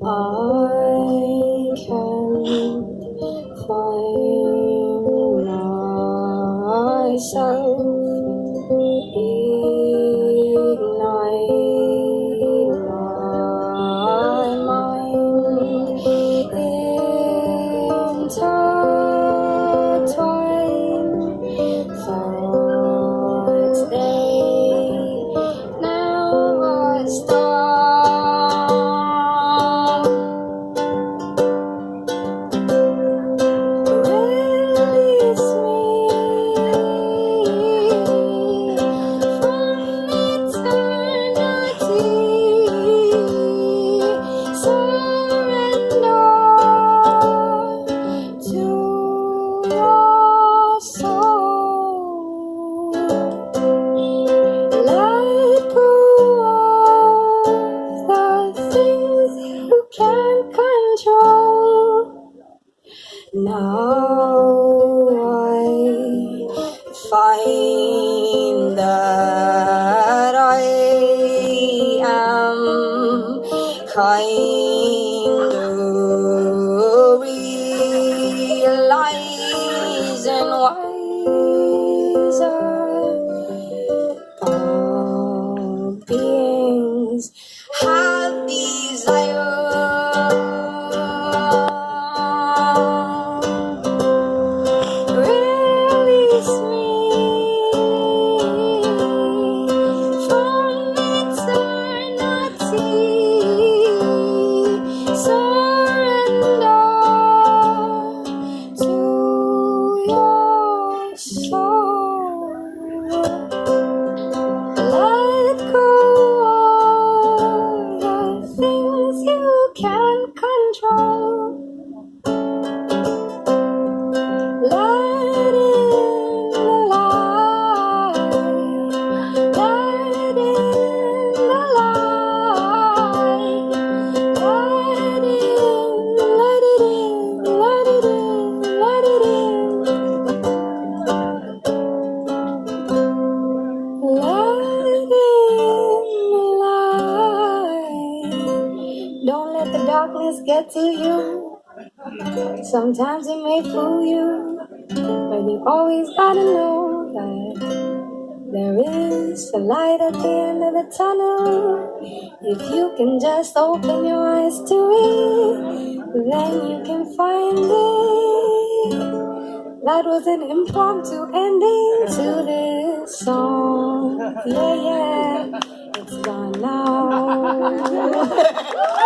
I can't find myself Now I find that I am kind of realizing wiser all beings have desire. Your get to you. Sometimes it may fool you, but you always gotta know that there is a light at the end of the tunnel. If you can just open your eyes to it, then you can find it. That was an impromptu ending to this song. Yeah, yeah, it's gone now.